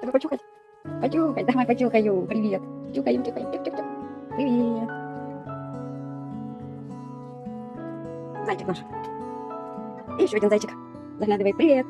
Только почухать? Почухать, давай почухаю. Привет. Чухаем, чухаем. Чух-чух-чух. Привет. Зайчик наш. И еще один зайчик. Заглядывай. Привет.